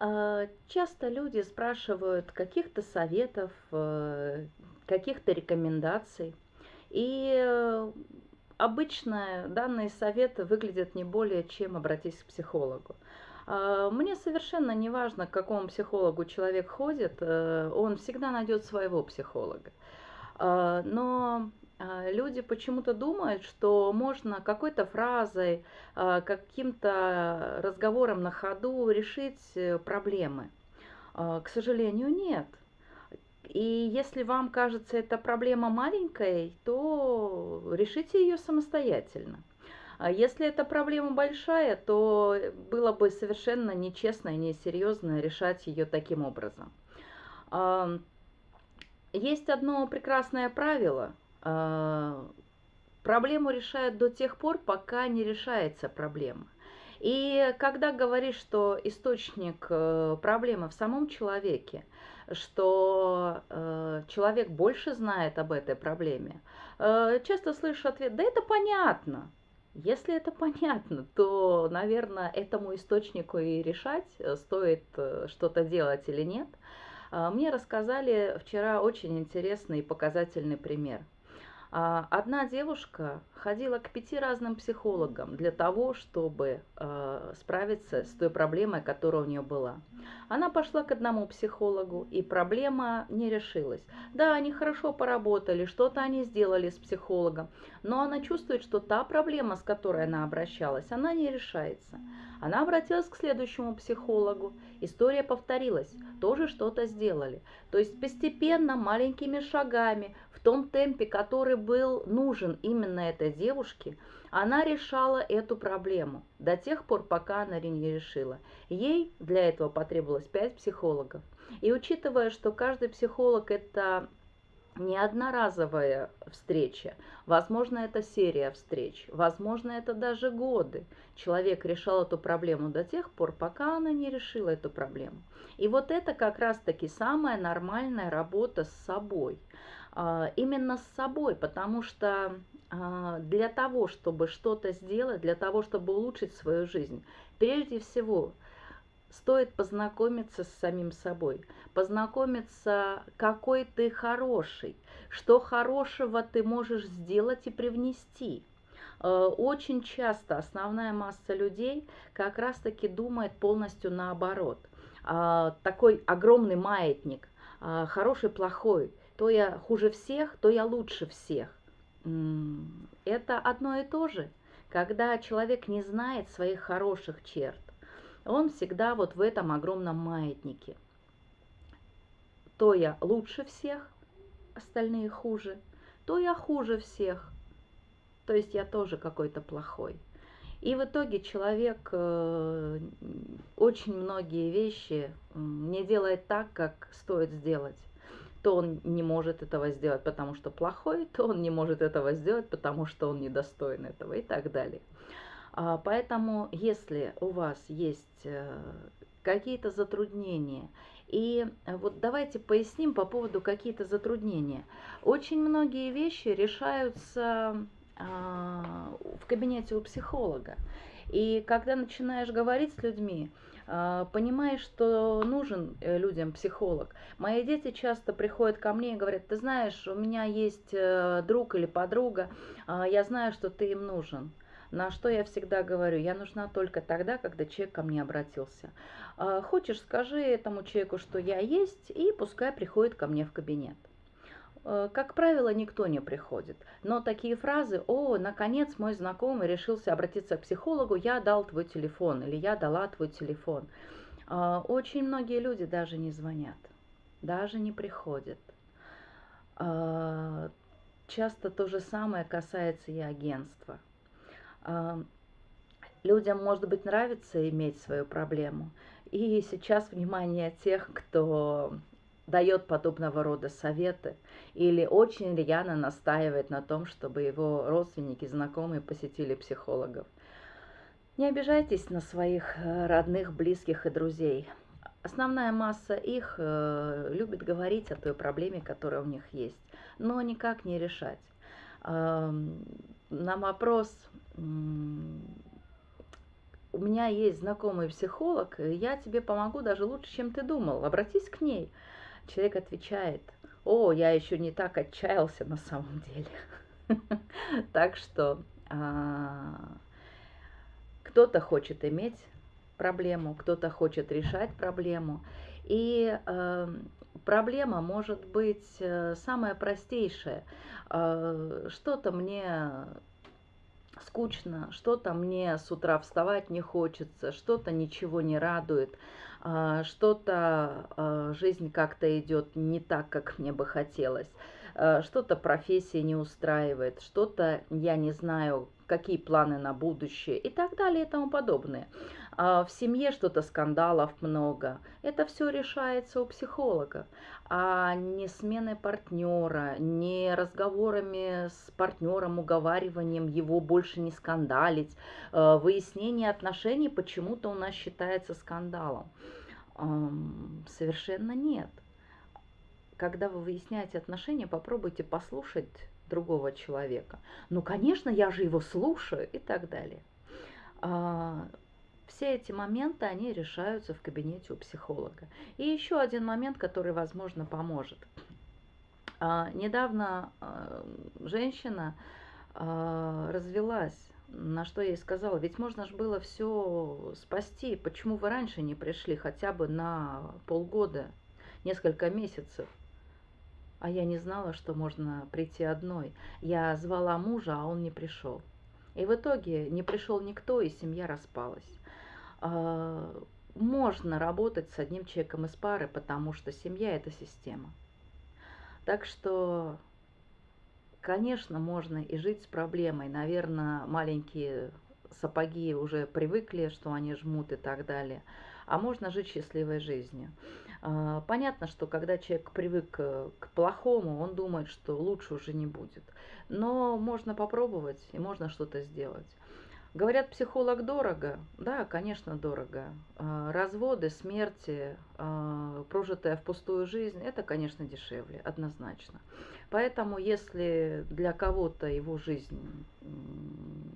А, Часто люди спрашивают каких-то советов, э, каких-то рекомендаций. И э, обычно данные советы выглядят не более чем обратись к психологу. А, Мне совершенно не важно, к какому психологу человек ходит, э, он всегда найдет своего психолога. А, Но люди почему-то думают, что можно какой-то фразой, а, каким-то разговором на ходу решить э, проблемы. А, К сожалению, нет. И если вам кажется эта проблема маленькой, то решите ее самостоятельно. А если эта проблема большая, то было бы совершенно нечестно и несерьезно решать ее таким образом. А, Есть одно прекрасное правило. А, Проблему решают до тех пор, пока не решается проблема. И когда говоришь, что источник э, проблемы в самом человеке, что э, человек больше знает об этой проблеме, э, часто слышу ответ, да это понятно. Если это понятно, то, наверное, этому источнику и решать, э, стоит э, что-то делать или нет. Мне рассказали вчера очень интересный и показательный пример. А, Одна девушка ходила к пяти разным психологам для того, чтобы э, справиться с той проблемой, которая у нее была. Она пошла к одному психологу, и проблема не решилась. Да, они хорошо поработали, что-то они сделали с психологом, но она чувствует, что та проблема, с которой она обращалась, она не решается. Она обратилась к следующему психологу. История повторилась, тоже что-то сделали. То есть постепенно, маленькими шагами, в том темпе, который был нужен именно этой девушке, она решала эту проблему до тех пор, пока она не решила. Ей для этого потребовалось 5 психологов. И учитывая, что каждый психолог это не одноразовая встреча, возможно, это серия встреч, возможно, это даже годы. Человек решал эту проблему до тех пор, пока она не решила эту проблему. И вот это как раз-таки самая нормальная работа с собой. А, Именно с собой, потому что а, для того, чтобы что-то сделать, для того, чтобы улучшить свою жизнь, прежде всего стоит познакомиться с самим собой, познакомиться, какой ты хороший, что хорошего ты можешь сделать и привнести. Э, Очень часто основная масса людей как раз-таки думает полностью наоборот. А, Такой огромный маятник, а, хороший, плохой, то я хуже всех, то я лучше всех. Это одно и то же, когда человек не знает своих хороших черт. Он всегда вот в этом огромном маятнике. То я лучше всех, остальные хуже, то я хуже всех, то есть я тоже какой-то плохой. И в итоге человек э, очень многие вещи не делает так, как стоит сделать. То он не может этого сделать, потому что плохой, то он не может этого сделать, потому что он недостоин этого и так далее. А, Поэтому, если у вас есть э, какие-то затруднения, и э, вот давайте поясним по поводу какие-то затруднения. Очень многие вещи решаются а, в кабинете у психолога. И когда начинаешь говорить с людьми, а, понимаешь, что нужен э, людям психолог. Мои дети часто приходят ко мне и говорят, ты знаешь, у меня есть друг или подруга, я знаю, что ты им нужен. На что я всегда говорю, я нужна только тогда, когда человек ко мне обратился. А, Хочешь, скажи этому человеку, что я есть, и пускай приходит ко мне в кабинет. Э, Как правило, никто не приходит. Но такие фразы, о, наконец мой знакомый решился обратиться к психологу, я дал твой телефон или я дала твой телефон. А, Очень многие люди даже не звонят, даже не приходят. А, Часто то же самое касается и агентства. Людям, может быть, нравится иметь свою проблему. И сейчас внимание тех, кто дает подобного рода советы или очень рьяно настаивает на том, чтобы его родственники, знакомые посетили психологов. Не обижайтесь на своих э, родных, близких и друзей. Основная масса их э, любит говорить о той проблеме, которая у них есть, но никак не решать. На вопрос, у меня есть знакомый психолог, я тебе помогу даже лучше, чем ты думал, обратись к ней. Человек отвечает, о, я еще не так отчаялся на самом деле. Так что а, кто-то хочет иметь проблему, кто-то хочет решать проблему. И проблема может быть э, самая простейшая. Э, что-то мне скучно, что-то мне с утра вставать не хочется, что-то ничего не радует, э, что-то жизнь как-то идет не так, как мне бы хотелось, что-то профессия не устраивает, что-то я не знаю, какие планы на будущее и так далее и тому подобное. А в семье что-то скандалов много. Это все решается у психолога, а не сменой партнера, не разговорами с партнером, уговариванием его больше не скандалить, э, выяснение отношений почему-то у нас считается скандалом. Совершенно нет. Когда вы выясняете отношения, попробуйте послушать другого человека. Ну, конечно, я же его слушаю и так далее. А, все эти моменты, они решаются в кабинете у психолога. И еще один момент, который, возможно, поможет. А, недавно а, женщина развелась, на что я ей сказала, ведь можно же было все спасти, почему вы раньше не пришли хотя бы на полгода, несколько месяцев. А я не знала, что можно прийти одной. Я звала мужа, а он не пришел. И в итоге не пришел никто, и семья распалась. А, можно работать с одним человеком из пары, потому что семья – это система. Так что, конечно, можно и жить с проблемой. Наверное, маленькие сапоги уже привыкли, что они жмут и так далее. А можно жить счастливой жизнью. А, понятно, что когда человек привык э, к плохому, он думает, что лучше уже не будет. Но можно попробовать и можно что-то сделать. Говорят, психолог дорого. Да, конечно, дорого. А, разводы, смерти, а, прожитая впустую жизнь, это, конечно, дешевле, однозначно. Поэтому, если для кого-то его жизнь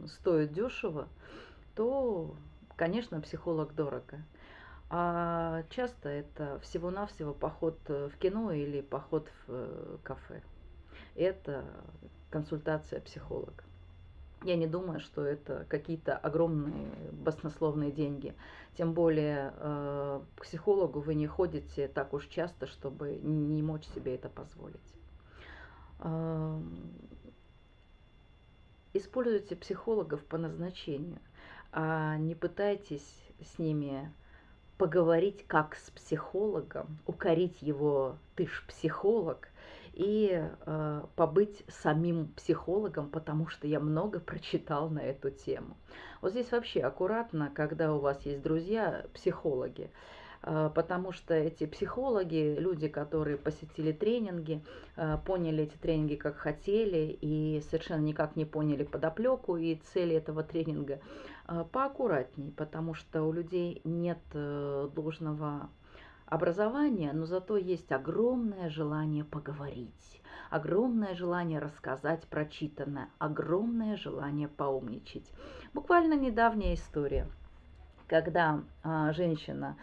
стоит дешево, то, конечно, психолог дорого. А часто это всего-навсего поход э, в кино или поход в э, кафе. Это консультация психолога. Я не думаю, что это какие-то огромные баснословные деньги. Тем более э, к психологу вы не ходите так уж часто, чтобы не мочь себе это позволить. Э, используйте психологов по назначению, а не пытайтесь с ними поговорить как с психологом, укорить его «ты ж психолог», и э, побыть самим психологом, потому что я много прочитал на эту тему. Вот здесь вообще аккуратно, когда у вас есть друзья психологи, потому что эти психологи, люди, которые посетили тренинги, э, поняли эти тренинги как хотели и совершенно никак не поняли подоплеку и цели этого тренинга, э, поаккуратней, потому что у людей нет э, должного образования, но зато есть огромное желание поговорить, огромное желание рассказать прочитанное, огромное желание поумничать. Буквально недавняя история, когда женщина,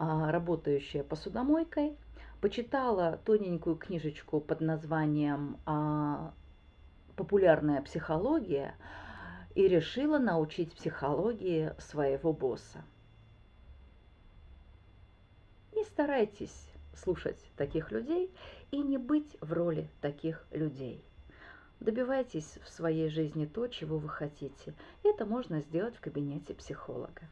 работающая посудомойкой, почитала тоненькую книжечку под названием а, «Популярная психология» и решила научить психологии своего босса. Не старайтесь слушать таких людей и не быть в роли таких людей. Добивайтесь в своей жизни то, чего вы хотите. Это можно сделать в кабинете психолога.